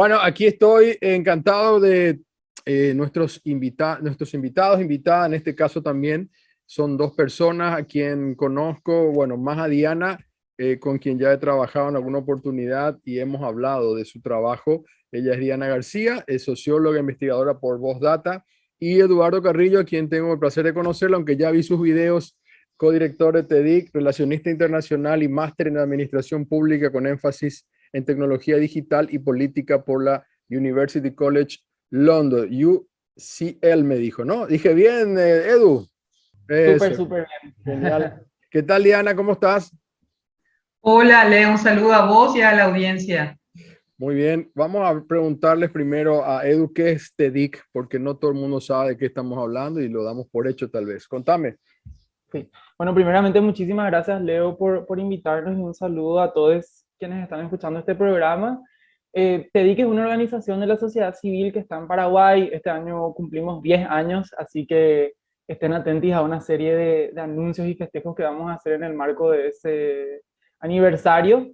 Bueno, aquí estoy encantado de eh, nuestros, invita nuestros invitados, invitadas, en este caso también son dos personas a quien conozco, bueno, más a Diana, eh, con quien ya he trabajado en alguna oportunidad y hemos hablado de su trabajo. Ella es Diana García, es socióloga investigadora por Voz Data, y Eduardo Carrillo, a quien tengo el placer de conocerlo, aunque ya vi sus videos, codirector de TEDIC, relacionista internacional y máster en administración pública con énfasis en tecnología digital y política por la University College London, UCL me dijo, ¿no? Dije bien, eh, Edu. Súper, súper bien. Genial. ¿Qué tal, Diana? ¿Cómo estás? Hola, Leo, un saludo a vos y a la audiencia. Muy bien, vamos a preguntarles primero a Edu qué es TEDIC, porque no todo el mundo sabe de qué estamos hablando y lo damos por hecho tal vez. Contame. Sí. Bueno, primeramente muchísimas gracias Leo por, por invitarnos y un saludo a todos quienes están escuchando este programa. Eh, TEDIC es una organización de la sociedad civil que está en Paraguay. Este año cumplimos 10 años, así que estén atentos a una serie de, de, anuncios y festejos que vamos a hacer en el marco de ese aniversario.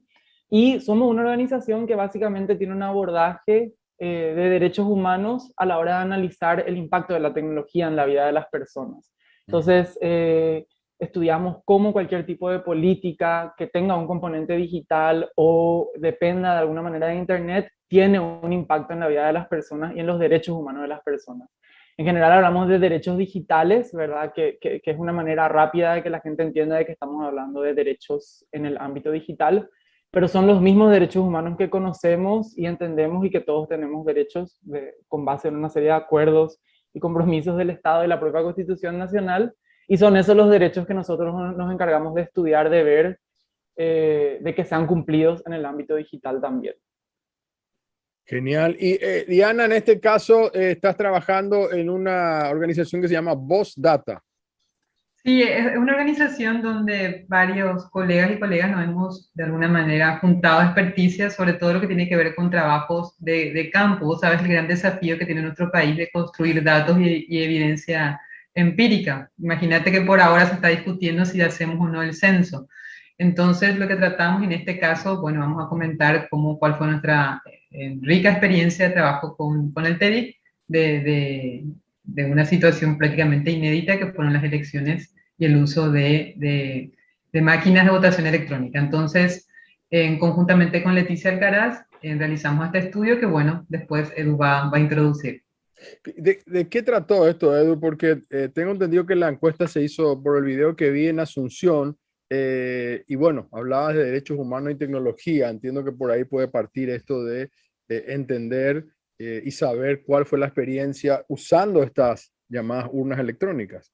Y somos una organización que básicamente tiene un abordaje eh, de derechos humanos a la hora de analizar el impacto de la tecnología en la vida de las personas. Entonces, eh, estudiamos cómo cualquier tipo de política que tenga un componente digital o dependa de alguna manera de Internet tiene un impacto en la vida de las personas y en los derechos humanos de las personas. En general hablamos de derechos digitales, ¿verdad? Que, es una manera rápida de que la gente entienda de que estamos hablando de derechos en el ámbito digital, pero son los mismos derechos humanos que conocemos y entendemos y que todos tenemos derechos de, con base en una serie de acuerdos y compromisos del Estado y la propia Constitución Nacional, y son esos los derechos que nosotros nos encargamos de estudiar, de ver, eh, de que sean cumplidos en el ámbito digital también. Genial. Y eh, Diana, en este caso, eh, estás trabajando en una organización que se llama Voz Data. Sí, es una organización donde varios colegas y colegas nos hemos de alguna manera juntado experticia sobre todo lo que tiene que ver con trabajos de, de campo. Sabes el gran desafío que tiene nuestro país de construir datos y, y evidencia empírica. Imagínate que por ahora se está discutiendo si hacemos o no el censo. Entonces, lo que tratamos en este caso, bueno, vamos a comentar cómo, cuál fue nuestra eh, rica experiencia de trabajo con, con el TEDIC, de, de, una situación prácticamente inédita que fueron las elecciones y el uso de, de máquinas de votación electrónica. Entonces, en, conjuntamente con Leticia Alcaraz, eh, realizamos este estudio que, bueno, después Edu va, va a introducir. ¿De, qué trató esto, Edu? Porque eh, tengo entendido que la encuesta se hizo por el video que vi en Asunción, eh, y bueno, hablabas de derechos humanos y tecnología. Entiendo que por ahí puede partir esto de, entender eh, y saber cuál fue la experiencia usando estas llamadas urnas electrónicas.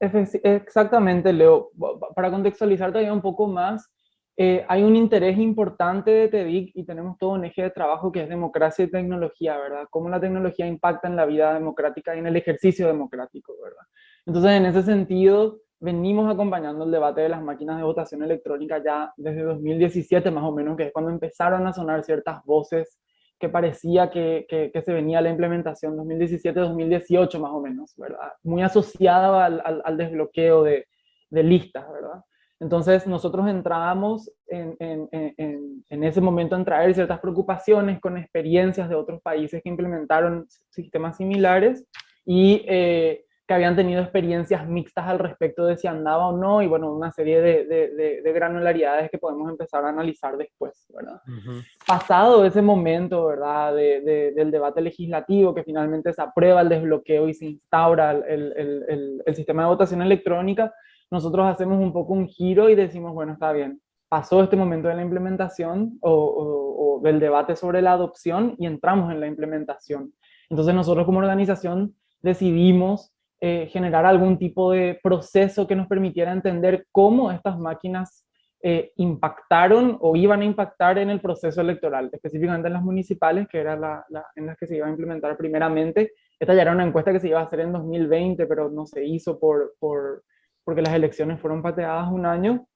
Exactamente, Leo. Para contextualizar todavía un poco más, eh, hay un interés importante de TEDIC y tenemos todo un eje de trabajo que es democracia y tecnología, ¿verdad? Cómo la tecnología impacta en la vida democrática y en el ejercicio democrático, ¿verdad? Entonces, en ese sentido, venimos acompañando el debate de las máquinas de votación electrónica ya desde 2017 más o menos, que es cuando empezaron a sonar ciertas voces que parecía que, que, que se venía la implementación 2017-2018 más o menos, ¿verdad? Muy asociada al, al, al desbloqueo de, de listas, ¿verdad? Entonces nosotros entrábamos en, en, en, en, ese momento en traer ciertas preocupaciones con experiencias de otros países que implementaron sistemas similares y eh, que habían tenido experiencias mixtas al respecto de si andaba o no, y bueno, una serie de, de, de granularidades que podemos empezar a analizar después, ¿verdad? Uh -huh. Pasado ese momento, ¿verdad?, del debate legislativo, que finalmente se aprueba el desbloqueo y se instaura el, el, el, el sistema de votación electrónica, nosotros hacemos un poco un giro y decimos, bueno, está bien, pasó este momento de la implementación o, o, o, del debate sobre la adopción y entramos en la implementación. Entonces nosotros como organización decidimos eh, generar algún tipo de proceso que nos permitiera entender cómo estas máquinas eh, impactaron o iban a impactar en el proceso electoral, específicamente en las municipales, que era la, la, en las que se iba a implementar primeramente. Esta ya era una encuesta que se iba a hacer en 2020, pero no se hizo por, por porque las elecciones fueron pateadas un año.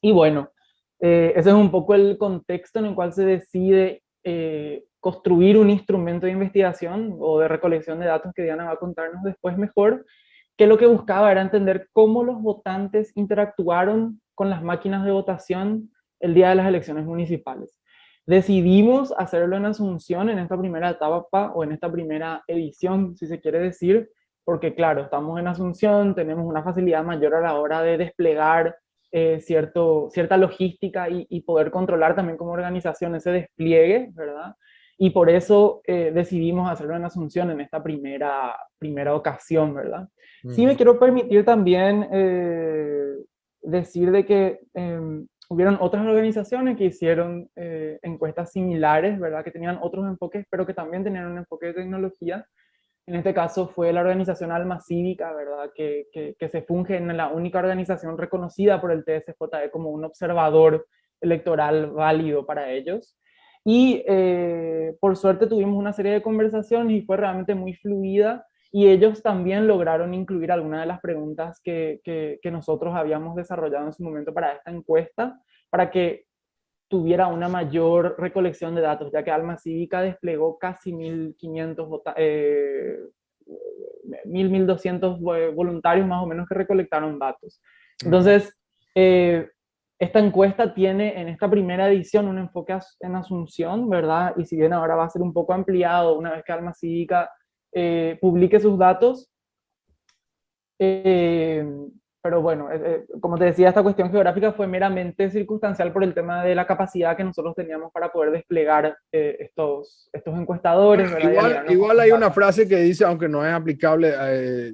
Y bueno, eh, ese es un poco el contexto en el cual se decide eh, construir un instrumento de investigación o de recolección de datos que Diana va a contarnos después mejor, que lo que buscaba era entender cómo los votantes interactuaron con las máquinas de votación el día de las elecciones municipales. decidimos hacerlo en Asunción en esta primera etapa o en esta primera edición, si se quiere decir, porque claro, estamos en Asunción, tenemos una facilidad mayor a la hora de desplegar eh, cierto, cierta logística y, y, poder controlar también como organización ese despliegue, ¿verdad? Y por eso eh, decidimos hacerlo en Asunción en esta primera, primera ocasión, ¿verdad? Sí me quiero permitir también eh, decir de que eh, hubieron otras organizaciones que hicieron eh, encuestas similares, ¿verdad? Que tenían otros enfoques, pero que también tenían un enfoque de tecnología. En este caso fue la organización Alma Cívica, ¿verdad? Que, que, que se funge en la única organización reconocida por el TSJE como un observador electoral válido para ellos. Y eh, por suerte tuvimos una serie de conversaciones y fue realmente muy fluida y ellos también lograron incluir algunas de las preguntas que, que, nosotros habíamos desarrollado en su momento para esta encuesta, para que tuviera una mayor recolección de datos, ya que Alma Cívica desplegó casi 1.500, eh, 1.200 voluntarios más o menos que recolectaron datos. Entonces, eh, esta encuesta tiene en esta primera edición un enfoque en Asunción, ¿verdad? Y si bien ahora va a ser un poco ampliado una vez que Alma Cívica eh, publique sus datos. Eh, pero bueno, eh, como te decía, esta cuestión geográfica fue meramente circunstancial por el tema de la capacidad que nosotros teníamos para poder desplegar estos, estos encuestadores. Igual, igual hay una frase que dice, aunque no es aplicable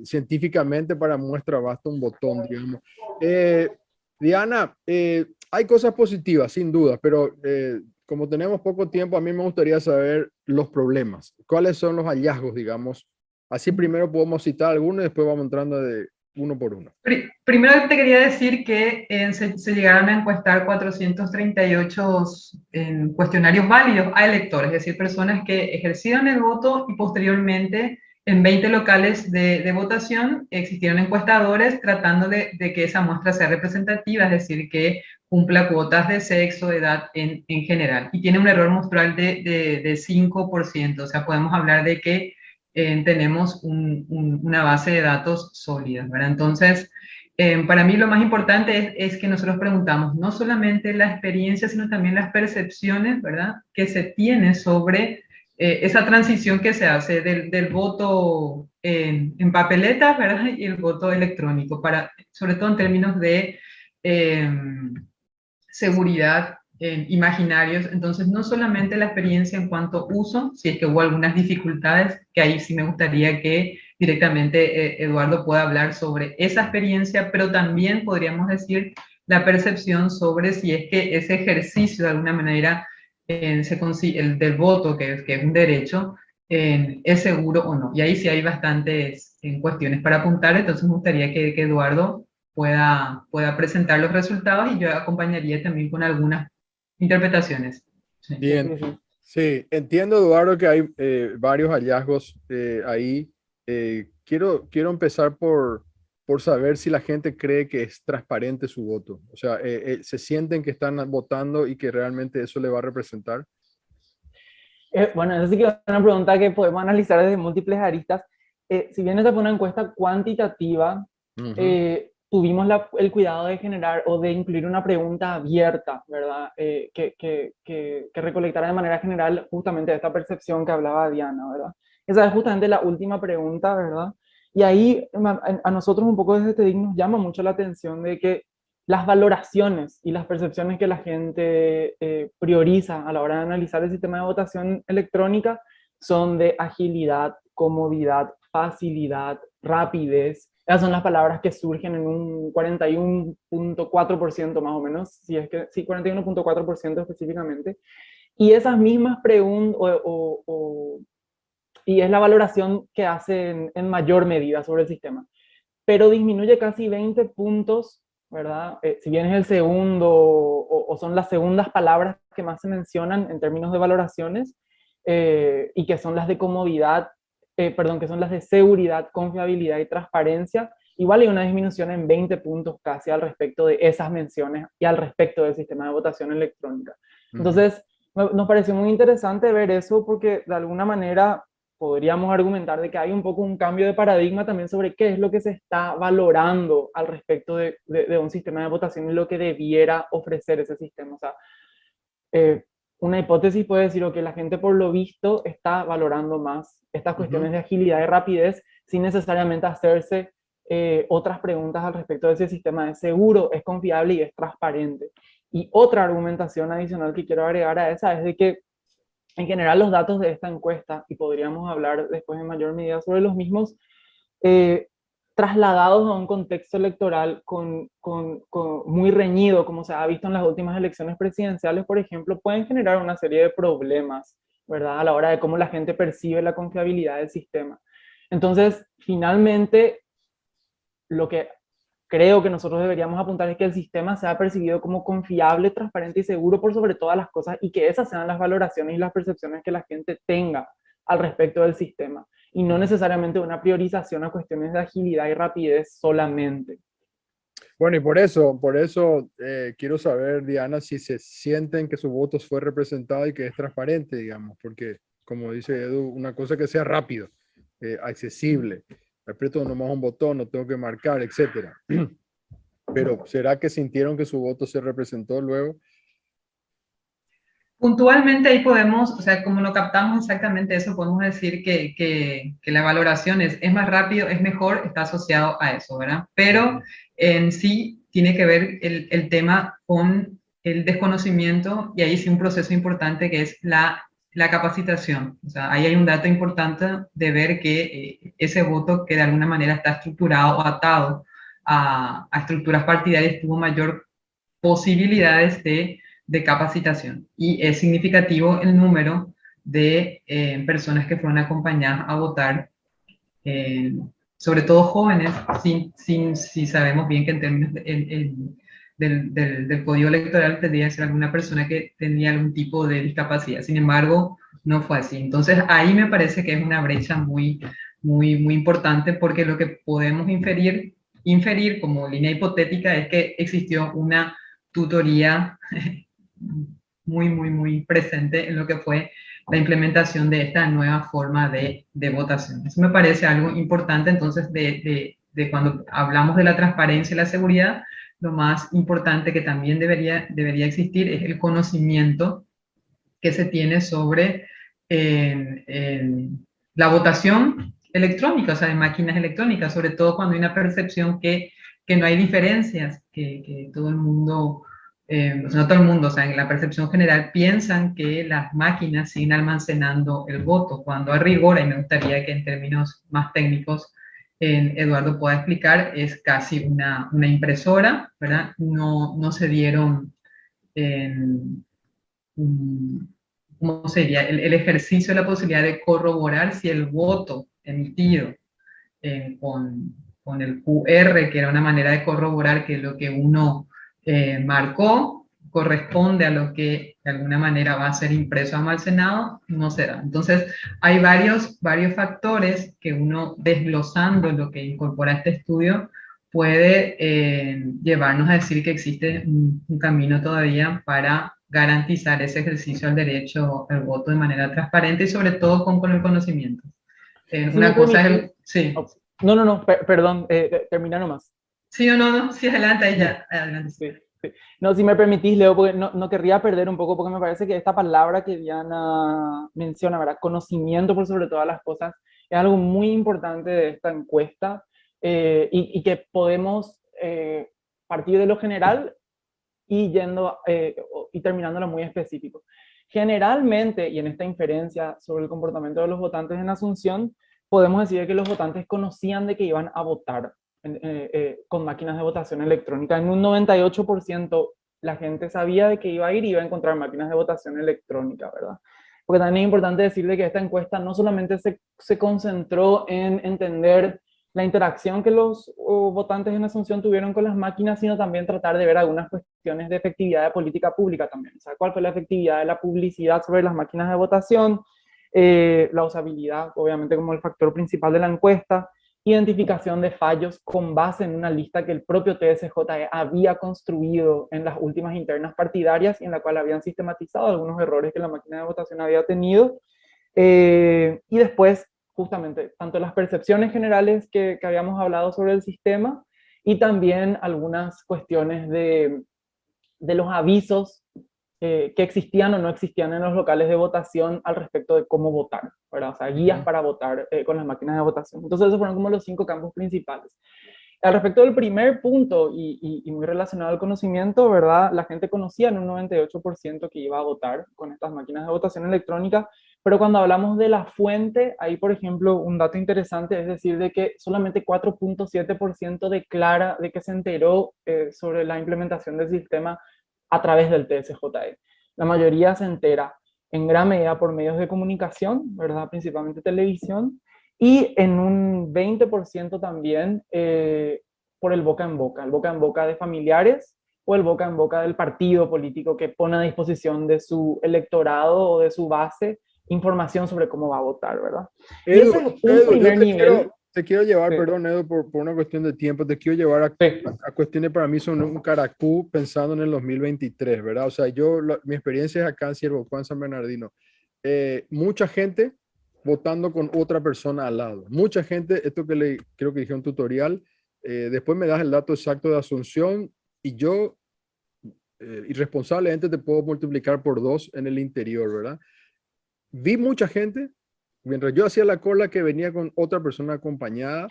científicamente para muestra, basta un botón, digamos. Diana, hay cosas positivas, sin duda, pero como tenemos poco tiempo, a mí me gustaría saber los problemas. ¿Cuáles son los hallazgos, digamos? Así primero podemos citar algunos y después vamos entrando de uno por uno. Primero te quería decir que eh, se, llegaron a encuestar 438 en cuestionarios válidos a electores, es decir, personas que ejercieron el voto y posteriormente en 20 locales de, votación existieron encuestadores tratando de, de, que esa muestra sea representativa, es decir, que cumpla cuotas de sexo, edad en, en general. Y tiene un error muestral de, de, 5%, o sea, podemos hablar de que eh, tenemos una base de datos sólida. Entonces, eh, para mí lo más importante es, que nosotros preguntamos no solamente la experiencia, sino también las percepciones, ¿verdad? Que se tiene sobre eh, esa transición que se hace del, voto en, en, papeletas. Y el voto electrónico, para, sobre todo en términos de seguridad imaginarios, entonces no solamente la experiencia en cuanto uso, si es que hubo algunas dificultades, que ahí sí me gustaría que directamente eh, Eduardo pueda hablar sobre esa experiencia, pero también podríamos decir la percepción sobre si es que ese ejercicio de alguna manera eh, se el del voto, que que es un derecho, es seguro o no. Y ahí sí hay bastantes cuestiones para apuntar, entonces me gustaría que, que Eduardo pueda, pueda presentar los resultados y yo acompañaría también con algunas interpretaciones. Bien, sí, entiendo Eduardo que hay eh, varios hallazgos eh, ahí. Eh, quiero, quiero empezar por, por saber si la gente cree que es transparente su voto. O sea, ¿se sienten que están votando y que realmente eso le va a representar? bueno, esa sí que es una pregunta que podemos analizar desde múltiples aristas. si bien esta fue una encuesta cuantitativa, tuvimos el cuidado de generar o de incluir una pregunta abierta, ¿verdad? Eh, que, que, que, recolectara de manera general justamente esta percepción que hablaba Diana, ¿verdad? Esa es justamente la última pregunta, ¿verdad? Y ahí a nosotros un poco desde TEDIC nos llama mucho la atención de que las valoraciones y las percepciones que la gente eh, prioriza a la hora de analizar el sistema de votación electrónica son de agilidad, comodidad, facilidad, rapidez, esas son las palabras que surgen en un 41.4% más o menos, si es que sí, 41.4% específicamente. Y esas mismas preguntas, o, y es la valoración que hacen en mayor medida sobre el sistema. Pero disminuye casi 20 puntos, ¿verdad? Eh, si bien es el segundo, o, son las segundas palabras que más se mencionan en términos de valoraciones, eh, y que son las de comodidad eh, perdón, que son las de seguridad, confiabilidad y transparencia, igual hay una disminución en 20 puntos casi al respecto de esas menciones y al respecto del sistema de votación electrónica. Entonces, nos pareció muy interesante ver eso porque de alguna manera podríamos argumentar de que hay un poco un cambio de paradigma también sobre qué es lo que se está valorando al respecto de, de, un sistema de votación y lo que debiera ofrecer ese sistema. O sea, eh, una hipótesis puede decir que la gente por lo visto está valorando más estas cuestiones de agilidad y rapidez sin necesariamente hacerse eh, otras preguntas al respecto de ese sistema es seguro, es confiable y es transparente. Y otra argumentación adicional que quiero agregar a esa es de que en general los datos de esta encuesta, y podríamos hablar después en mayor medida sobre los mismos, eh, trasladados a un contexto electoral con, con, muy reñido, como se ha visto en las últimas elecciones presidenciales, por ejemplo, pueden generar una serie de problemas, ¿verdad? A la hora de cómo la gente percibe la confiabilidad del sistema. Entonces, finalmente, lo que creo que nosotros deberíamos apuntar es que el sistema sea percibido como confiable, transparente y seguro por sobre todas las cosas y que esas sean las valoraciones y las percepciones que la gente tenga al respecto del sistema y no necesariamente una priorización a cuestiones de agilidad y rapidez solamente. Bueno, y por eso, por eso eh, quiero saber, Diana, si se sienten que su voto fue representado y que es transparente, digamos, porque como dice Edu, una cosa que sea rápido, eh, accesible, aprieto nomás un botón, no tengo que marcar, etcétera. Pero ¿será que sintieron que su voto se representó luego? Puntualmente ahí podemos, o sea, como no captamos exactamente eso, podemos decir que, que, que, la valoración es, es más rápido, es mejor, está asociado a eso, ¿verdad? Pero en sí tiene que ver el, el tema con el desconocimiento y ahí sí un proceso importante que es la, la capacitación. O sea, ahí hay un dato importante de ver que eh, ese voto que de alguna manera está estructurado o atado a, a estructuras partidarias tuvo mayor posibilidades de de capacitación. Y es significativo el número de eh, personas que fueron acompañadas a votar, eh, sobre todo jóvenes, sin, sin, si sabemos bien que en términos del, del, del, código electoral tendría que ser alguna persona que tenía algún tipo de discapacidad. Sin embargo, no fue así. Entonces, ahí me parece que es una brecha muy, muy, muy importante porque lo que podemos inferir, inferir como línea hipotética es que existió una tutoría muy, muy, muy presente en lo que fue la implementación de esta nueva forma de, de votación. Eso me parece algo importante, entonces, de, de, cuando hablamos de la transparencia y la seguridad, lo más importante que también debería, debería existir es el conocimiento que se tiene sobre la votación electrónica, o sea, de máquinas electrónicas, sobre todo cuando hay una percepción que, que no hay diferencias, que, que todo el mundo eh, no todo el mundo, o sea, en la percepción general piensan que las máquinas siguen almacenando el voto, cuando a rigor, y me gustaría que en términos más técnicos Eduardo pueda explicar, es casi una, una impresora, ¿verdad? No, no se dieron, ¿cómo sería? El, el, ejercicio de la posibilidad de corroborar si el voto emitido eh, con, con el QR, que era una manera de corroborar que lo que uno eh, marcó corresponde a lo que de alguna manera va a ser impreso almacenado, no será. Entonces, hay varios, varios factores que uno desglosando lo que incorpora este estudio puede eh, llevarnos a decir que existe un, camino todavía para garantizar ese ejercicio al derecho al voto de manera transparente y sobre todo con, con el conocimiento. Eh, una cosa es el... Sí. No, no, no, perdón, termina nomás. Sí o no, no, sí, adelante, ya, adelante. Sí, sí. No, si me permitís, Leo, porque no, no, querría perder un poco, porque me parece que esta palabra que Diana menciona, ¿verdad? Conocimiento por sobre todas las cosas, es algo muy importante de esta encuesta eh, y, y, que podemos eh, partir de lo general y yendo eh, y terminándolo muy específico. Generalmente, y en esta inferencia sobre el comportamiento de los votantes en Asunción, podemos decir que los votantes conocían de que iban a votar, eh, eh, con máquinas de votación electrónica. En un 98% la gente sabía de que iba a ir y iba a encontrar máquinas de votación electrónica, ¿verdad? Porque también es importante decirle que esta encuesta no solamente se, se concentró en entender la interacción que los votantes en Asunción tuvieron con las máquinas, sino también tratar de ver algunas cuestiones de efectividad de política pública también. O sea, cuál fue la efectividad de la publicidad sobre las máquinas de votación, eh, la usabilidad, obviamente como el factor principal de la encuesta, identificación de fallos con base en una lista que el propio TSJE había construido en las últimas internas partidarias y en la cual habían sistematizado algunos errores que la máquina de votación había tenido. Eh, y después, justamente, tanto las percepciones generales que, que, habíamos hablado sobre el sistema y también algunas cuestiones de, de los avisos que existían o no existían en los locales de votación al respecto de cómo votar, ¿verdad? O sea, guías para votar con las máquinas de votación. Entonces esos fueron como los cinco campos principales. Al respecto del primer punto, y, muy relacionado al conocimiento, ¿verdad? La gente conocía en un 98% que iba a votar con estas máquinas de votación electrónica, pero cuando hablamos de la fuente, ahí, por ejemplo, un dato interesante es decir, de que solamente 4.7% declara de que se enteró eh, sobre la implementación del sistema a través del TSJE. La mayoría se entera en gran medida por medios de comunicación, ¿verdad? Principalmente televisión, y en un 20% también eh, por el boca en boca, el boca en boca de familiares o el boca en boca del partido político que pone a disposición de su electorado o de su base información sobre cómo va a votar, ¿verdad? y ese es un primer te nivel. Quiero, te quiero llevar, perdón Edu, por, por, una cuestión de tiempo, te quiero llevar a, a, cuestiones para mí son un caracú pensando en el 2023, ¿verdad? O sea, yo, mi experiencia es acá en Siervo Juan San Bernardino. Eh, mucha gente votando con otra persona al lado. Mucha gente, esto que le creo que dije un tutorial, eh, después me das el dato exacto de Asunción y yo eh, irresponsablemente te puedo multiplicar por dos en el interior, ¿verdad? Vi mucha gente, mientras yo hacía la cola que venía con otra persona acompañada,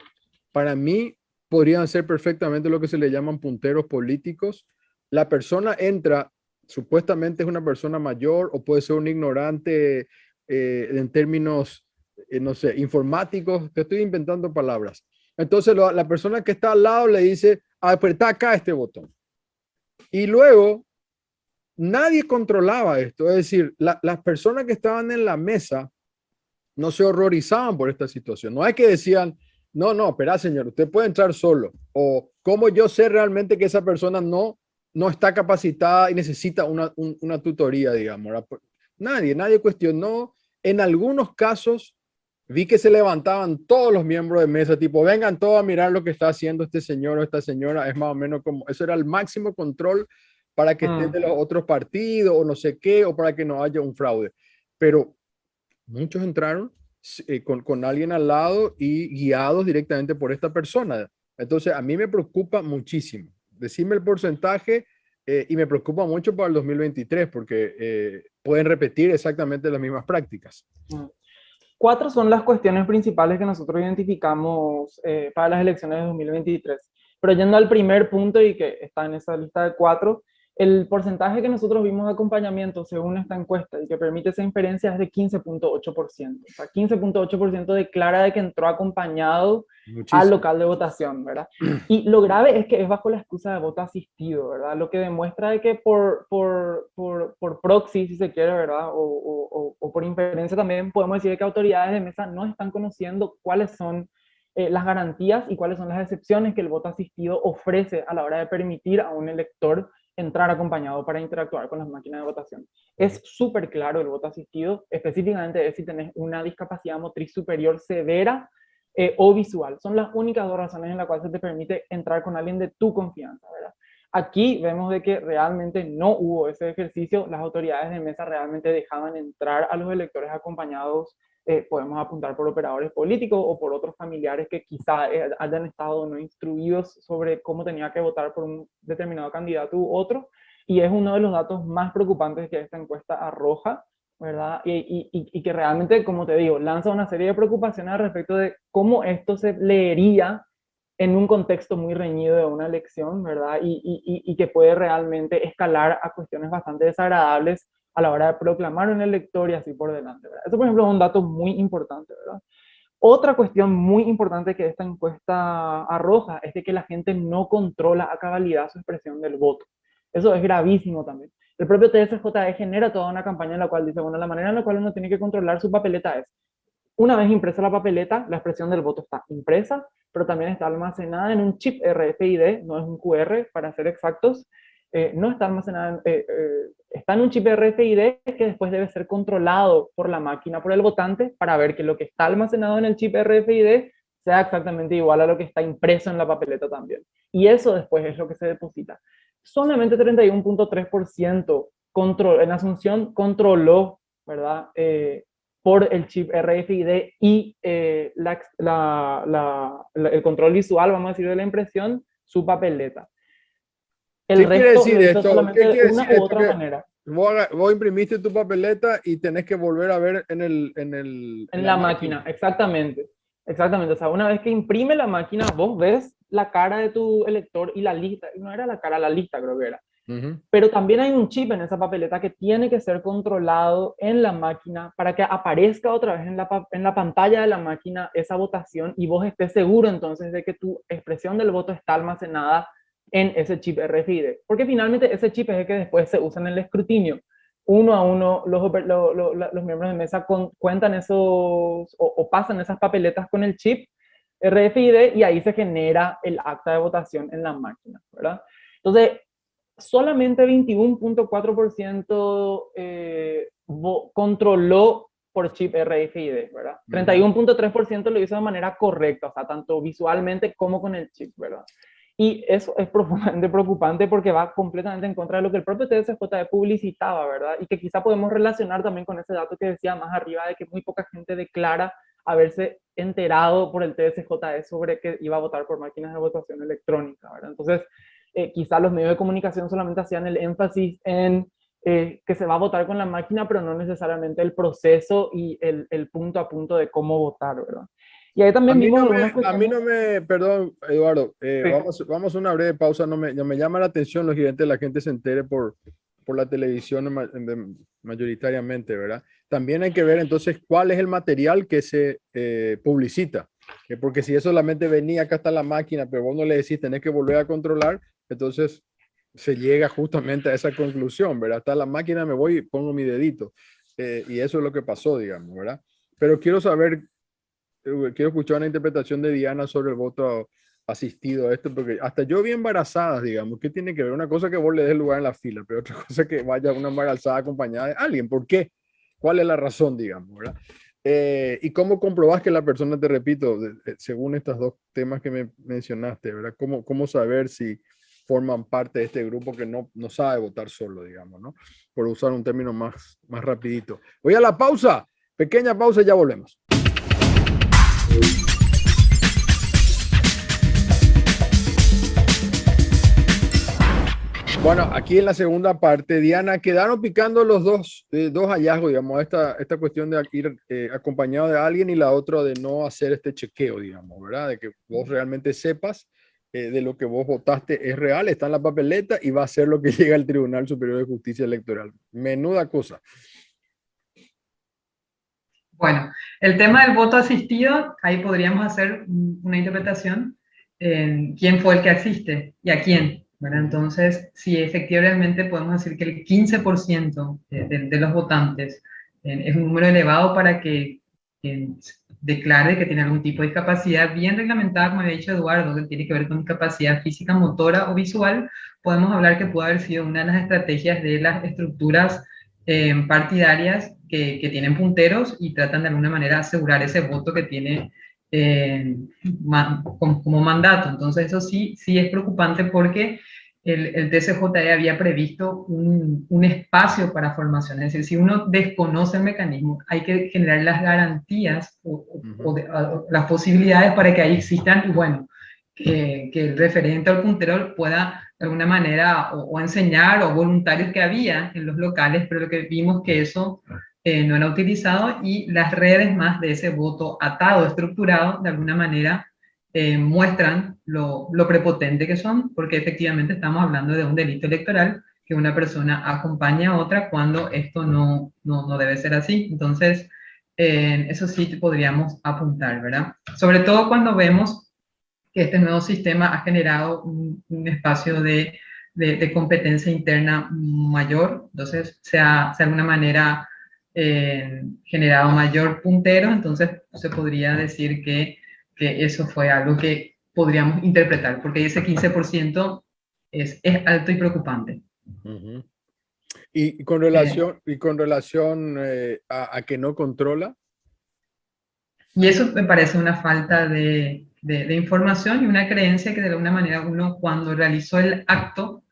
para mí podrían ser perfectamente lo que se le llaman punteros políticos. La persona entra, supuestamente es una persona mayor o puede ser un ignorante eh, en términos, eh, no sé, informáticos, te estoy inventando palabras. Entonces la persona que está al lado le dice, apretá acá este botón. Y luego, nadie controlaba esto. Es decir, las personas que estaban en la mesa no se horrorizaban por esta situación. No hay que decían, no, no, espera señor, usted puede entrar solo. O cómo yo sé realmente que esa persona no, no está capacitada y necesita una, una tutoría, digamos. Nadie, nadie cuestionó. En algunos casos vi que se levantaban todos los miembros de mesa, tipo, vengan todos a mirar lo que está haciendo este señor o esta señora. Es más o menos como, eso era el máximo control para que estén de los otros partidos o no sé qué, o para que no haya un fraude. Pero muchos entraron eh, con, con alguien al lado y guiados directamente por esta persona. Entonces, a mí me preocupa muchísimo. Decime el porcentaje eh, y me preocupa mucho para el 2023 porque eh, pueden repetir exactamente las mismas prácticas. Mm. Cuatro son las cuestiones principales que nosotros identificamos para las elecciones de 2023. Pero yendo al primer punto y que está en esa lista de cuatro, el porcentaje que nosotros vimos de acompañamiento según esta encuesta y que permite esa inferencia es de 15.8%. O sea, 15.8% declara de que entró acompañado al local de votación, ¿verdad? Y lo grave es que es bajo la excusa de voto asistido, ¿verdad? Lo que demuestra de que por, por, por, por proxy, si se quiere, ¿verdad? O, o, o, por inferencia también podemos decir que autoridades de mesa no están conociendo cuáles son eh, las garantías y cuáles son las excepciones que el voto asistido ofrece a la hora de permitir a un elector entrar acompañado para interactuar con las máquinas de votación. Es súper claro el voto asistido, específicamente es si tenés una discapacidad motriz superior severa eh, o visual. Son las únicas dos razones en las cuales se te permite entrar con alguien de tu confianza, ¿verdad? Aquí vemos de que realmente no hubo ese ejercicio, las autoridades de mesa realmente dejaban entrar a los electores acompañados eh, podemos apuntar por operadores políticos o por otros familiares que quizá eh, hayan estado no instruidos sobre cómo tenía que votar por un determinado candidato u otro, y es uno de los datos más preocupantes que esta encuesta arroja, ¿verdad? Y, y, y, que realmente, como te digo, lanza una serie de preocupaciones al respecto de cómo esto se leería en un contexto muy reñido de una elección, ¿verdad? Y, que puede realmente escalar a cuestiones bastante desagradables a la hora de proclamar un elector y así por delante. ¿verdad? Eso, por ejemplo, es un dato muy importante. ¿verdad? Otra cuestión muy importante que esta encuesta arroja es de que la gente no controla a cabalidad su expresión del voto. Eso es gravísimo también. El propio TSJE genera toda una campaña en la cual dice, bueno, la manera en la cual uno tiene que controlar su papeleta es, una vez impresa la papeleta, la expresión del voto está impresa, pero también está almacenada en un chip RFID, no es un QR para ser exactos, eh, no está almacenada, eh, eh, está en un chip RFID que después debe ser controlado por la máquina, por el votante, para ver que lo que está almacenado en el chip RFID sea exactamente igual a lo que está impreso en la papeleta también. Y eso después es lo que se deposita. Solamente 31.3% en Asunción controló, ¿verdad? por el chip RFID y el control visual, vamos a decir, de la impresión, su papeleta. El ¿Qué quiere resto decir lo hizo esto? ¿Qué quiere decir esto? otra Que- manera. Vos, vos imprimiste tu papeleta y tenés que volver a ver en el... En, el, En la máquina, exactamente. Exactamente. O sea, una vez que imprime la máquina, vos ves la cara de tu elector y la lista. No era la cara, la lista creo que era. Ujú. Pero también hay un chip en esa papeleta que tiene que ser controlado en la máquina para que aparezca otra vez en la, en la pantalla de la máquina esa votación y vos estés seguro entonces de que tu expresión del voto está almacenada en ese chip RFID. Porque finalmente ese chip es el que después se usa en el escrutinio. Uno a uno los, oper- lo- lo- la- los miembros de mesa con- cuentan esos o, o pasan esas papeletas con el chip RFID y ahí se genera el acta de votación en la máquina, ¿verdad? Entonces, solamente 21.4% eh, controló por chip RFID, ¿verdad? Ujú. 31.3% lo hizo de manera correcta, o sea, tanto visualmente como con el chip, ¿verdad? Y eso es profundamente preocupante porque va completamente en contra de lo que el propio TSJE publicitaba, ¿verdad? Y que quizá podemos relacionar también con ese dato que decía más arriba de que muy poca gente declara haberse enterado por el TSJE sobre que iba a votar por máquinas de votación electrónica, ¿verdad? Entonces, eh, quizá los medios de comunicación solamente hacían el énfasis en eh, que se va a votar con la máquina, pero no necesariamente el proceso y el, el punto a punto de cómo votar, ¿verdad? Y ahí A también mí, vimos no me, a mí no me, perdón, Eduardo, eh, Sí. vamos, vamos a una breve pausa, no me, no me llama la atención, lógicamente, la gente se entere por, por la televisión mayoritariamente, ¿verdad? También hay que ver entonces cuál es el material que se eh, publicita, que porque si eso solamente venía acá está la máquina, pero vos no le decís, tenés que volver a controlar, entonces se llega justamente a esa conclusión, ¿verdad? Está la máquina, me voy y pongo mi dedito. eh, y eso es lo que pasó, digamos, ¿verdad? Pero quiero saber eh, quiero escuchar una interpretación de Diana sobre el voto asistido a esto, porque hasta yo vi embarazadas, digamos, ¿qué tiene que ver? Una cosa que vos le des lugar en la fila, pero otra cosa que vaya una embarazada acompañada de alguien. ¿Por qué? ¿Cuál es la razón, digamos, verdad? Eh, ¿Y cómo comprobás que la persona, te repito, de- de- según estos dos temas que me mencionaste, ¿verdad? ¿Cómo, cómo saber si forman parte de este grupo que no, no sabe votar solo, digamos, ¿no? Por usar un término más, más rapidito. Voy a la pausa, pequeña pausa y ya volvemos. Bueno, aquí en la segunda parte, Diana, quedaron picando los dos, eh, dos hallazgos, digamos, esta, esta cuestión de ir eh, acompañado de alguien y la otra de no hacer este chequeo, digamos, ¿verdad? De que vos realmente sepas eh, de lo que vos votaste es real, está en la papeleta y va a ser lo que llega al Tribunal Superior de Justicia Electoral. Menuda cosa. Bueno, el tema del voto asistido, ahí podríamos hacer un- una interpretación en quién fue el que asiste y a quién, ¿verdad? Entonces, si efectivamente podemos decir que el 15% de, de- de los votantes eh, es un número elevado para que eh, declare que tiene algún tipo de discapacidad bien reglamentada, como había dicho Eduardo, que tiene que ver con discapacidad física, motora o visual, podemos hablar que puede haber sido una de las estrategias de las estructuras eh, partidarias que, que tienen punteros y tratan de alguna manera asegurar ese voto que tiene eh, ma- como, como mandato. Entonces eso sí, sí es preocupante porque el, el TCJE había previsto un, un espacio para formación. Es decir, si uno desconoce el mecanismo, hay que generar las garantías o, o de- o las posibilidades para que ahí existan y bueno, que, que el referente al puntero pueda de alguna manera o, o enseñar o voluntarios que había en los locales, pero lo que vimos que eso eh, no era utilizado y las redes más de ese voto atado, estructurado, de alguna manera eh, muestran lo, prepotente que son, porque efectivamente estamos hablando de un delito electoral que una persona acompaña a otra cuando esto no, no, no debe ser así. Entonces, eh, eso sí podríamos apuntar, ¿verdad? Sobre todo cuando vemos que este nuevo sistema ha generado un, espacio de, de, de competencia interna mayor, entonces se ha, se ha de alguna manera eh, generado mayor puntero, entonces se podría decir que, que eso fue algo que podríamos interpretar, porque ese 15% es, es alto y preocupante. Y, y con relación, y con relación eh, a, a que no controla, Y eso me parece una falta de, de, de información y una creencia que de alguna manera uno cuando realizó el acto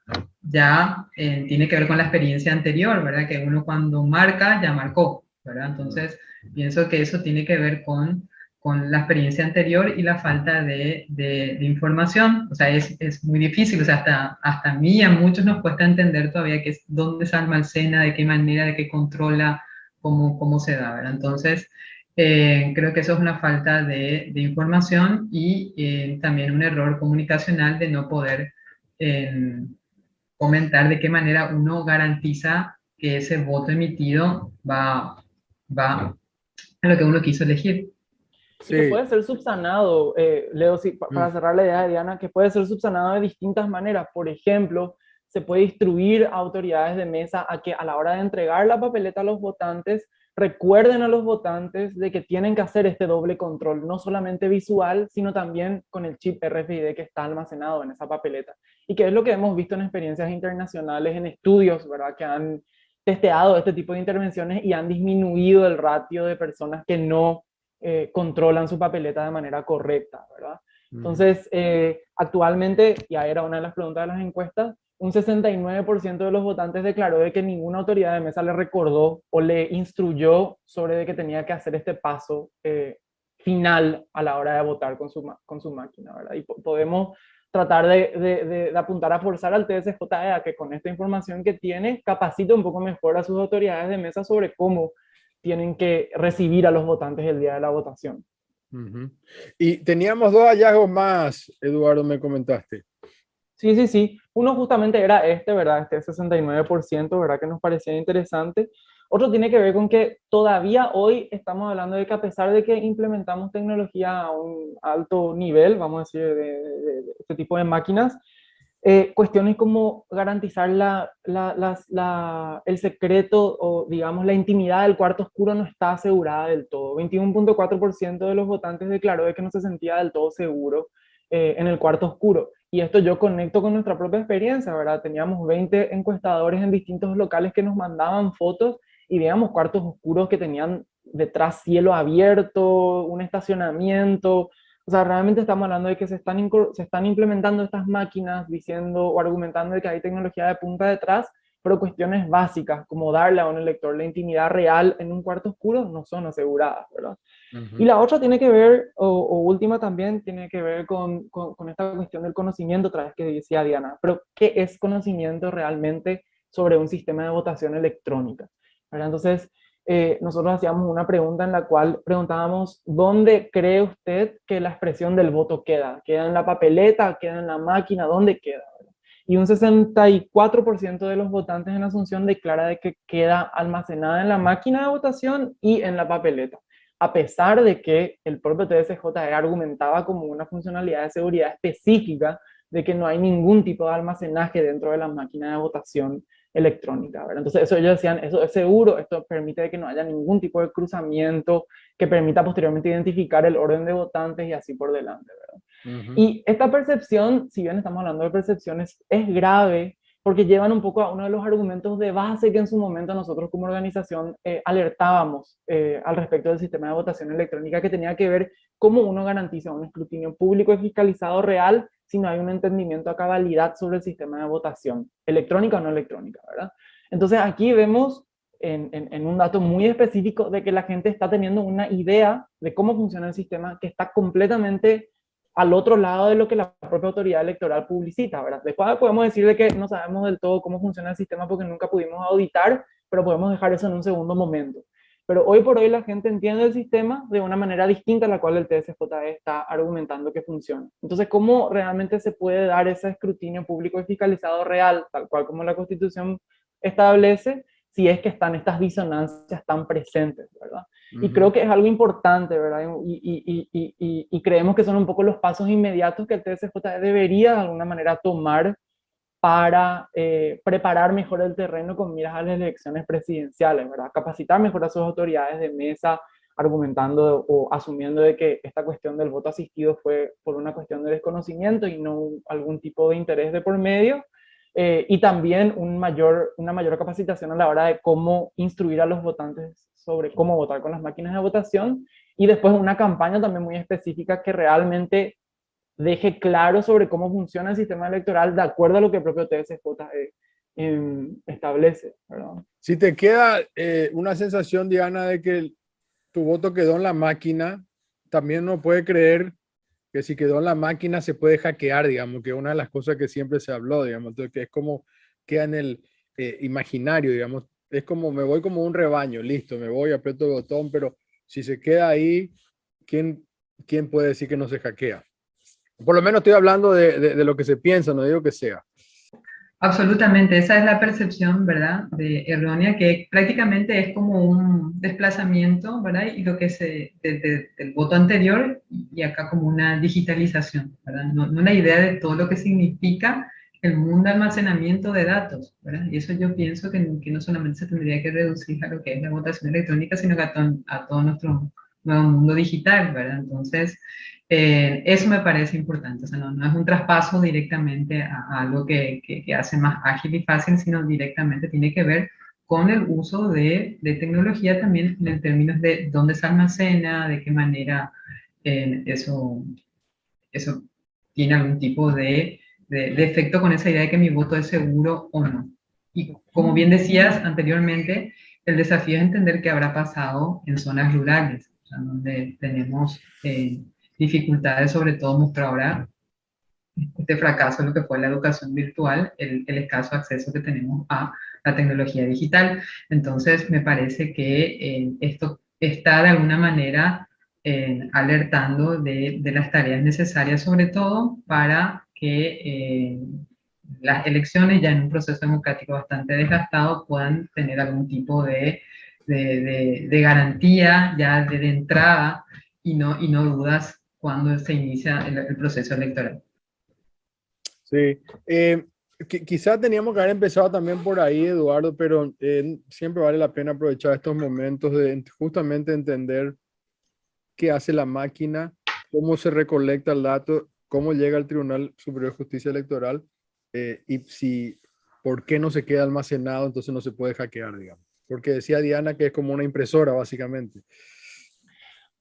ya eh, tiene que ver con la experiencia anterior, ¿verdad? Que uno cuando marca ya marcó, ¿verdad? Entonces pienso que eso tiene que ver con con la experiencia anterior y la falta de, de, información. O sea, es, es, muy difícil, o sea, hasta, hasta a mí, a muchos nos cuesta entender todavía qué es, dónde se almacena, de qué manera, de qué controla, cómo, cómo se da, ¿verdad? Entonces, eh, creo que eso es una falta de, de información y eh, también un error comunicacional de no poder eh, comentar de qué manera uno garantiza que ese voto emitido va, va a lo que uno quiso elegir. Que puede ser subsanado, eh, Leo, sí, para mm. cerrar la idea de Diana, que puede ser subsanado de distintas maneras. Por ejemplo, se puede instruir a autoridades de mesa a que a la hora de entregar la papeleta a los votantes, recuerden a los votantes de que tienen que hacer este doble control, no solamente visual, sino también con el chip RFID que está almacenado en esa papeleta. Y que es lo que hemos visto en experiencias internacionales, en estudios, ¿verdad? Que han testeado este tipo de intervenciones y han disminuido el ratio de personas que no eh, controlan su papeleta de manera correcta, ¿verdad? Entonces, eh, actualmente, y ahí era una de las preguntas de las encuestas, un 69% de los votantes declaró de que ninguna autoridad de mesa le recordó o le instruyó sobre de que tenía que hacer este paso eh, final a la hora de votar con su, con su máquina, ¿verdad? Y podemos tratar de, de, de, apuntar a forzar al TSJE a que con esta información que tiene capacite un poco mejor a sus autoridades de mesa sobre cómo tienen que recibir a los votantes el día de la votación. Y teníamos dos hallazgos más, Eduardo, me comentaste. Sí, sí, sí. Uno justamente era este, ¿verdad? Este 69%, ¿verdad? Que nos parecía interesante. Otro tiene que ver con que todavía hoy estamos hablando de que a pesar de que implementamos tecnología a un alto nivel, vamos a decir, de este tipo de máquinas, eh, cuestiones como garantizar la, la, el secreto o digamos la intimidad del cuarto oscuro no está asegurada del todo. 21.4% de los votantes declaró de que no se sentía del todo seguro eh, en el cuarto oscuro. Y esto yo conecto con nuestra propia experiencia, ¿verdad? Teníamos 20 encuestadores en distintos locales que nos mandaban fotos y veíamos cuartos oscuros que tenían detrás cielo abierto, un estacionamiento, o sea, realmente estamos hablando de que se están, se están implementando estas máquinas diciendo o argumentando de que hay tecnología de punta detrás, pero cuestiones básicas como darle a un elector la intimidad real en un cuarto oscuro no son aseguradas, ¿verdad? Y la otra tiene que ver, o, última también, tiene que ver con, con, con, esta cuestión del conocimiento, otra vez que decía Diana, pero ¿qué es conocimiento realmente sobre un sistema de votación electrónica? ¿verdad? Entonces, eh, nosotros hacíamos una pregunta en la cual preguntábamos, ¿dónde cree usted que la expresión del voto queda? ¿Queda en la papeleta? ¿Queda en la máquina? ¿Dónde queda? Y un 64% de los votantes en Asunción declara de que queda almacenada en la máquina de votación y en la papeleta, a pesar de que el propio TSJE argumentaba como una funcionalidad de seguridad específica de que no hay ningún tipo de almacenaje dentro de la máquina de votación electrónica. ¿verdad? Entonces, eso ellos decían, eso es seguro, esto permite que no haya ningún tipo de cruzamiento que permita posteriormente identificar el orden de votantes y así por delante. ¿verdad? Y esta percepción, si bien estamos hablando de percepciones, es grave porque llevan un poco a uno de los argumentos de base que en su momento nosotros como organización eh, alertábamos eh, al respecto del sistema de votación electrónica que tenía que ver cómo uno garantiza un escrutinio público y fiscalizado real si no hay un entendimiento a cabalidad sobre el sistema de votación, electrónica o no electrónica, ¿verdad? Entonces aquí vemos en, en, un dato muy específico de que la gente está teniendo una idea de cómo funciona el sistema que está completamente al otro lado de lo que la propia autoridad electoral publicita, ¿verdad? Después podemos decir de que no sabemos del todo cómo funciona el sistema porque nunca pudimos auditar, pero podemos dejar eso en un segundo momento. Pero hoy por hoy la gente entiende el sistema de una manera distinta a la cual el TSJE está argumentando que funciona. Entonces, ¿cómo realmente se puede dar ese escrutinio público y fiscalizado real, tal cual como la Constitución establece, si es que están estas disonancias tan presentes, ¿verdad? Y creo que es algo importante, ¿verdad? Y, y, y, y, creemos que son un poco los pasos inmediatos que el TSJE debería de alguna manera tomar para eh, preparar mejor el terreno con miras a las elecciones presidenciales, ¿verdad? Capacitar mejor a sus autoridades de mesa, argumentando o asumiendo de que esta cuestión del voto asistido fue por una cuestión de desconocimiento y no algún tipo de interés de por medio, eh, y también un mayor, una mayor capacitación a la hora de cómo instruir a los votantes sobre cómo votar con las máquinas de votación, y después una campaña también muy específica que realmente deje claro sobre cómo funciona el sistema electoral de acuerdo a lo que el propio TSJ eh, em, establece. Si te queda eh, una sensación, Diana, de que tu voto quedó en la máquina, también no puede creer que si quedó en la máquina se puede hackear, digamos, que una de las cosas que siempre se habló, digamos, que es como queda en el eh, imaginario, digamos, es como me voy como un rebaño, listo, me voy, aprieto el botón, pero si se queda ahí, ¿quién, quién puede decir que no se hackea? Por lo menos estoy hablando de, de lo que se piensa, no digo que sea. Absolutamente, esa es la percepción, ¿verdad?, de errónea, que prácticamente es como un desplazamiento, ¿verdad?, y lo que se, desde el voto anterior y acá como una digitalización, ¿verdad?, no, una idea de todo lo que significa el mundo de almacenamiento de datos, ¿verdad? Y eso yo pienso que, que, no solamente se tendría que reducir a lo que es la votación electrónica, sino que a, a todo nuestro nuevo mundo digital, ¿verdad? Entonces, eh, eso me parece importante, o sea, no, es un traspaso directamente a, algo que, que, hace más ágil y fácil, sino directamente tiene que ver con el uso de, de tecnología también en términos de dónde se almacena, de qué manera eh, eso, eso tiene algún tipo de, de, de, efecto con esa idea de que mi voto es seguro o no. Y como bien decías anteriormente, el desafío es entender qué habrá pasado en zonas rurales, donde tenemos... Eh, dificultades, sobre todo muestra ahora este fracaso en lo que fue la educación virtual, el, el, escaso acceso que tenemos a la tecnología digital. Entonces, me parece que eh, esto está de alguna manera eh, alertando de, de, las tareas necesarias, sobre todo para que eh, las elecciones, ya en un proceso democrático bastante desgastado, puedan tener algún tipo de, de, de garantía ya de, entrada y no, y no dudas cuando se inicia el, proceso electoral. Sí, eh, quizás teníamos que haber empezado también por ahí, Eduardo, pero eh, siempre vale la pena aprovechar estos momentos de justamente entender qué hace la máquina, cómo se recolecta el dato, cómo llega al Tribunal Superior de Justicia Electoral eh, y si, por qué no se queda almacenado, entonces no se puede hackear, digamos. Porque decía Diana que es como una impresora, básicamente.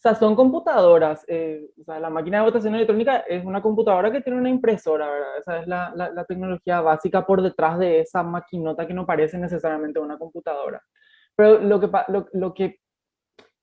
O sea, son computadoras. Eh, o sea, la máquina de votación electrónica es una computadora que tiene una impresora, ¿verdad? Esa es la, la, tecnología básica por detrás de esa maquinota que no parece necesariamente una computadora. Pero lo que, lo, lo que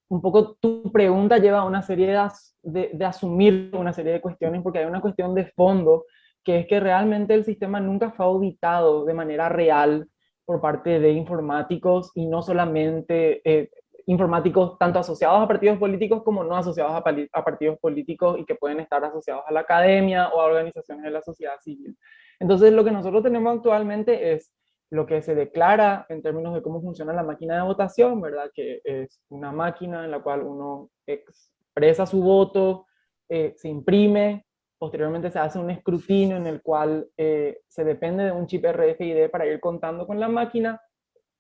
un poco tu pregunta lleva a una serie de, de, asumir una serie de cuestiones, porque hay una cuestión de fondo, que es que realmente el sistema nunca fue auditado de manera real por parte de informáticos y no solamente eh, informáticos tanto asociados a partidos políticos como no asociados a, partidos políticos y que pueden estar asociados a la academia o a organizaciones de la sociedad civil. Entonces lo que nosotros tenemos actualmente es lo que se declara en términos de cómo funciona la máquina de votación, ¿verdad? Que es una máquina en la cual uno expresa su voto, eh, se imprime, posteriormente se hace un escrutinio en el cual eh, se depende de un chip RFID para ir contando con la máquina,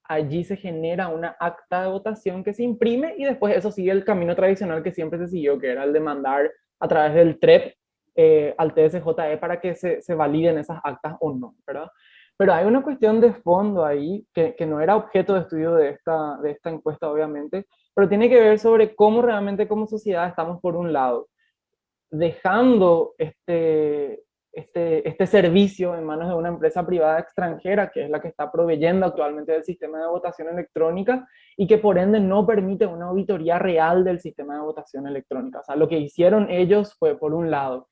allí se genera una acta de votación que se imprime y después eso sigue el camino tradicional que siempre se siguió, que era el de mandar a través del TREP eh, al TSJE para que se, se, validen esas actas o no, ¿verdad? Pero hay una cuestión de fondo ahí, que, que no era objeto de estudio de esta, de esta encuesta, obviamente, pero tiene que ver sobre cómo realmente como sociedad estamos, por un lado, dejando este, este, este servicio en manos de una empresa privada extranjera, que es la que está proveyendo actualmente del sistema de votación electrónica, y que por ende no permite una auditoría real del sistema de votación electrónica. O sea, lo que hicieron ellos fue, por un lado,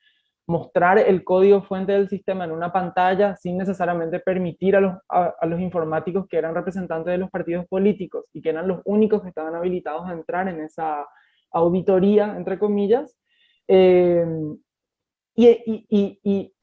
mostrar el código fuente del sistema en una pantalla sin necesariamente permitir a los, a, los informáticos que eran representantes de los partidos políticos y que eran los únicos que estaban habilitados a entrar en esa auditoría, entre comillas, eh, y, y, y,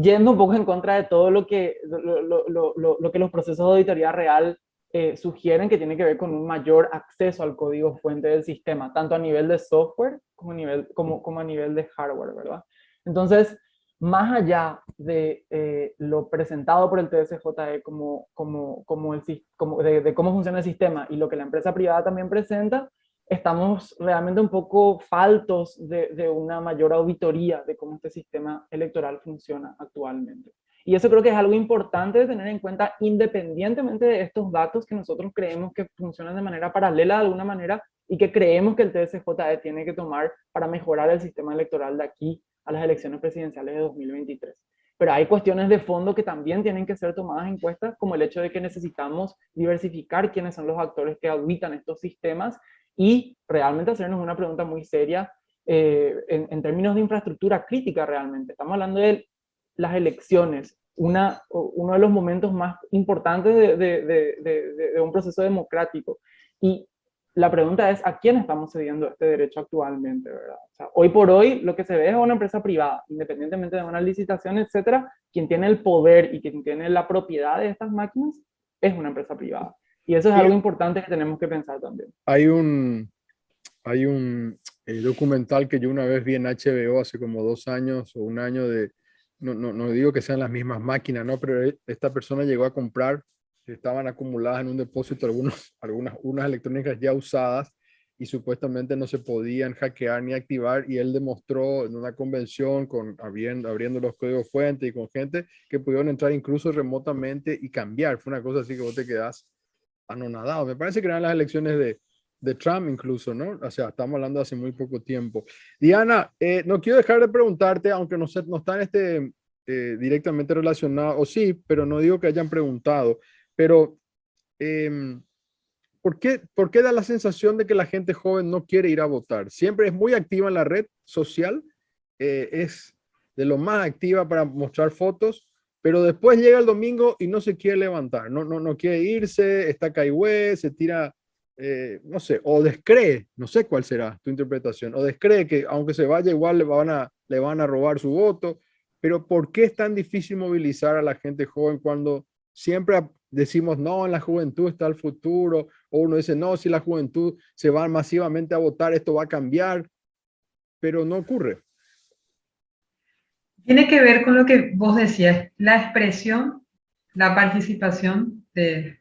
yendo un poco en contra de todo lo que, lo, lo, lo, que los procesos de auditoría real eh, sugieren que tiene que ver con un mayor acceso al código fuente del sistema, tanto a nivel de software como a nivel, como, como a nivel de hardware, ¿verdad? Entonces, más allá de eh, lo presentado por el TSJE como, como, como, el, como de, de, cómo funciona el sistema y lo que la empresa privada también presenta, estamos realmente un poco faltos de, una mayor auditoría de cómo este sistema electoral funciona actualmente. Y eso creo que es algo importante de tener en cuenta independientemente de estos datos que nosotros creemos que funcionan de manera paralela de alguna manera y que creemos que el TSJE tiene que tomar para mejorar el sistema electoral de aquí a las elecciones presidenciales de 2023. Pero hay cuestiones de fondo que también tienen que ser tomadas en cuenta, como el hecho de que necesitamos diversificar quiénes son los actores que auditan estos sistemas y realmente hacernos una pregunta muy seria eh, en, términos de infraestructura crítica realmente. Estamos hablando de las elecciones, una, uno de los momentos más importantes de, de, un proceso democrático. Y la pregunta es, ¿a quién estamos cediendo este derecho actualmente? ¿verdad? hoy por hoy lo que se ve es una empresa privada, independientemente de una licitación, etcétera, quien tiene el poder y quien tiene la propiedad de estas máquinas es una empresa privada. Y eso es algo importante que tenemos que pensar también. Hay un, hay un eh, documental que yo una vez vi en HBO hace como dos años o un año de, no, no, no digo que sean las mismas máquinas, ¿no? pero e, esta persona llegó a comprar estaban acumuladas en un depósito algunos, algunas unas electrónicas ya usadas y supuestamente no se podían hackear ni activar y él demostró en una convención con abriendo, abriendo los códigos fuente y con gente que pudieron entrar incluso remotamente y cambiar. Fue una cosa así que vos te quedás anonadado. Me parece que eran las elecciones de, de Trump incluso, ¿no? O sea, estamos hablando hace muy poco tiempo. Diana, eh, no quiero dejar de preguntarte, aunque no, no está en este eh, directamente relacionado, o sí, pero no digo que hayan preguntado. Pero, em, ¿por, qué, ¿por qué da la sensación de que la gente joven no quiere ir a votar? Siempre es muy activa en la red social, eh, es de lo más activa para mostrar fotos, pero después llega el domingo y no se quiere levantar, no, no, no quiere irse, está caigüe, se tira, eh, no sé, o descree, no sé cuál será tu interpretación, o descree que aunque se vaya igual le van a, le van a robar su voto, pero ¿por qué es tan difícil movilizar a la gente joven cuando siempre decimos, no, en la juventud está el futuro, o uno dice, no, si la juventud se va masivamente a votar, esto va a cambiar, pero no ocurre. Tiene que ver con lo que vos decías, la expresión, la participación de,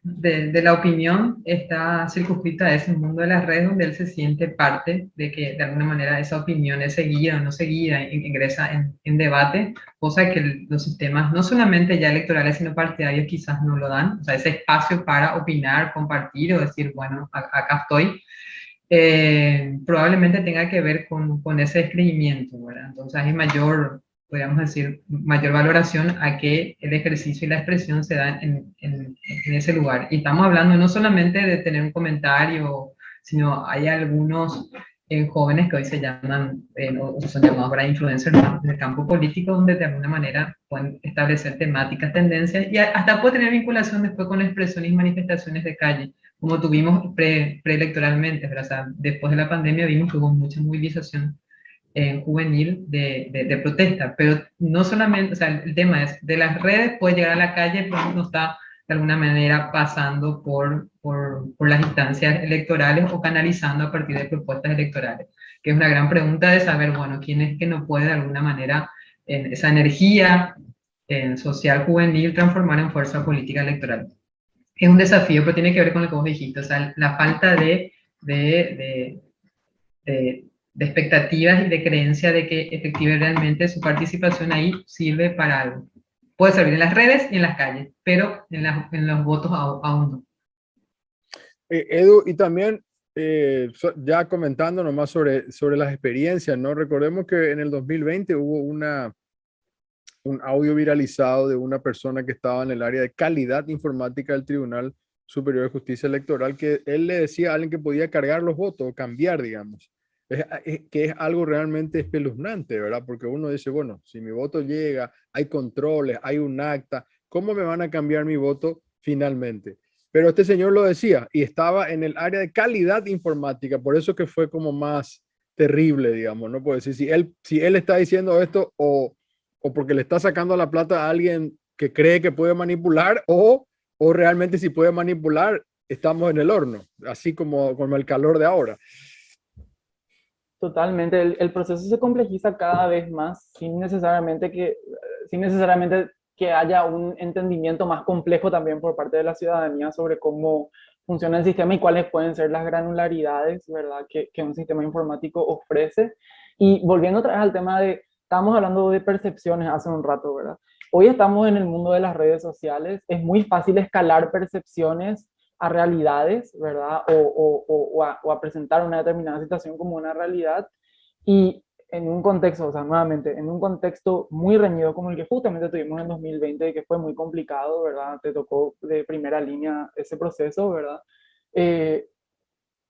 la opinión está circunscrita a ese mundo de las redes donde él se siente parte de que de alguna manera esa opinión es seguida o no seguida, ingresa en, debate, cosa que los sistemas no solamente ya electorales sino partidarios quizás no lo dan, o sea, ese espacio para opinar, compartir o decir, bueno, acá estoy, eh, probablemente tenga que ver con, con ese descreimiento, ¿verdad? Entonces hay mayor podríamos decir, mayor valoración a que el ejercicio y la expresión se dan en, en, ese lugar. Y estamos hablando no solamente de tener un comentario, sino hay algunos eh, jóvenes que hoy se llaman, eh, o son llamados para influencers en el campo político, donde de alguna manera pueden establecer temáticas, tendencias, y hasta puede tener vinculación después con expresiones y manifestaciones de calle, como tuvimos pre, preelectoralmente, o sea, después de la pandemia vimos que hubo mucha movilización juvenil de, de, protesta, pero no solamente, o sea, el tema es, de las redes puede llegar a la calle, pero no está de alguna manera pasando por, por, por, las instancias electorales o canalizando a partir de propuestas electorales, que es una gran pregunta de saber, bueno, quién es que no puede de alguna manera en esa energía en social juvenil transformar en fuerza política electoral. Es un desafío, pero tiene que ver con lo que vos dijiste, o sea, la falta de, de, de de expectativas y de creencia de que efectivamente su participación ahí sirve para algo. Puede servir en las redes y en las calles, pero en, en los votos aún no. Eh, Edu, y también eh, ya comentando nomás sobre, sobre las experiencias, ¿no? Recordemos que en el 2020 hubo una, un audio viralizado de una persona que estaba en el área de calidad informática del Tribunal Superior de Justicia Electoral, que él le decía a alguien que podía cargar los votos, cambiar, digamos. Ah, que es algo realmente espeluznante, ¿verdad? Porque uno dice, bueno, si mi voto llega, hay controles, hay un acta, ¿cómo me van a cambiar mi voto finalmente? Pero este señor lo decía y estaba en el área de calidad informática, por eso que fue como más terrible, digamos, ¿no? Puedo decir, si él, si él está diciendo esto o, o porque le está sacando la plata a alguien que cree que puede manipular o, o realmente si puede manipular, estamos en el horno, así como, como el calor de ahora. Totalmente, el, proceso se complejiza cada vez más sin necesariamente que, sin necesariamente que haya un entendimiento más complejo también por parte de la ciudadanía sobre cómo funciona el sistema y cuáles pueden ser las granularidades, ¿verdad?, que, que un sistema informático ofrece. Y volviendo otra vez al tema de, estamos hablando de percepciones hace un rato, ¿verdad? Hoy estamos en el mundo de las redes sociales, es muy fácil escalar percepciones a realidades, ¿verdad? O, o, a, presentar una determinada situación como una realidad y en un contexto, o sea, nuevamente, en un contexto muy reñido como el que justamente tuvimos en 2020, que fue muy complicado, ¿verdad? Te tocó de primera línea ese proceso, ¿verdad? Eh,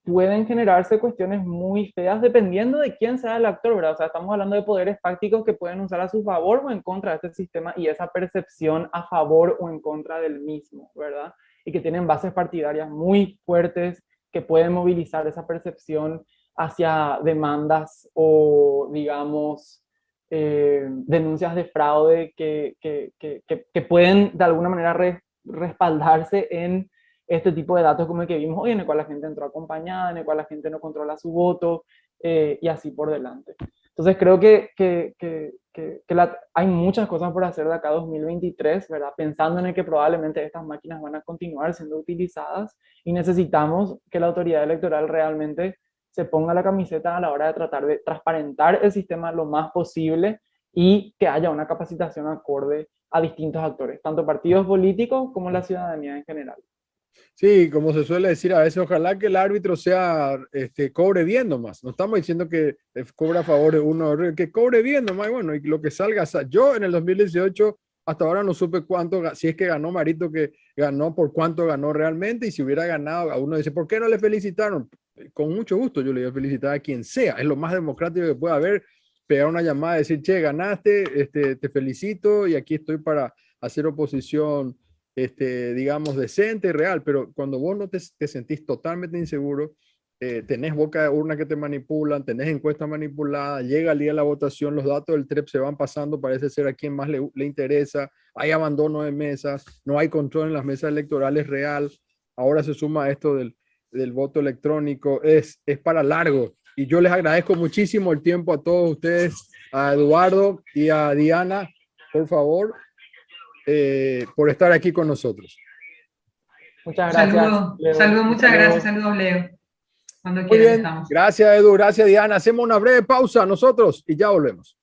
pueden generarse cuestiones muy feas dependiendo de quién sea el actor, ¿verdad? O sea, estamos hablando de poderes fácticos que pueden usar a su favor o en contra de este sistema y esa percepción a favor o en contra del mismo, ¿verdad? Y que tienen bases partidarias muy fuertes que pueden movilizar esa percepción hacia demandas o, digamos, eh, denuncias de fraude que, que, que, que, pueden de alguna manera respaldarse en este tipo de datos como el que vimos hoy, en el cual la gente entró acompañada, en el cual la gente no controla su voto, eh, y así por delante. Entonces creo que, que, hay muchas cosas por hacer de acá a 2023, ¿verdad? Pensando en el que probablemente estas máquinas van a continuar siendo utilizadas y necesitamos que la autoridad electoral realmente se ponga la camiseta a la hora de tratar de transparentar el sistema lo más posible y que haya una capacitación acorde a distintos actores, tanto partidos políticos como la ciudadanía en general. Sí, como se suele decir a veces, ojalá que el árbitro sea, este, cobre bien nomás. No estamos diciendo que cobra a favor de uno, que cobre bien nomás, bueno, y lo que salga. Yo en el 2018 hasta ahora no supe cuánto, si es que ganó Marito, que ganó, por cuánto ganó realmente, y si hubiera ganado, a uno dice, ¿por qué no le felicitaron? Con mucho gusto yo le voy a felicitar a quien sea, es lo más democrático que pueda haber, pegar una llamada, decir, che, ganaste, este, te felicito y aquí estoy para hacer oposición este, digamos, decente y real, pero cuando vos no te, sentís totalmente inseguro, eh, tenés boca de urna que te manipulan, tenés encuestas manipuladas, llega el día de la votación, los datos del TREP se van pasando, parece ser a quien más le, le interesa, hay abandono de mesas, no hay control en las mesas electorales real, ahora se suma esto del, del voto electrónico, es, es para largo. Y yo les agradezco muchísimo el tiempo a todos ustedes, a Eduardo y a Diana, por favor, eh, por estar aquí con nosotros. Muchas gracias. Saludos, muchas gracias. Saludos, Leo. Cuando Muy bien, gracias Edu, gracias Diana. Hacemos una breve pausa nosotros y ya volvemos.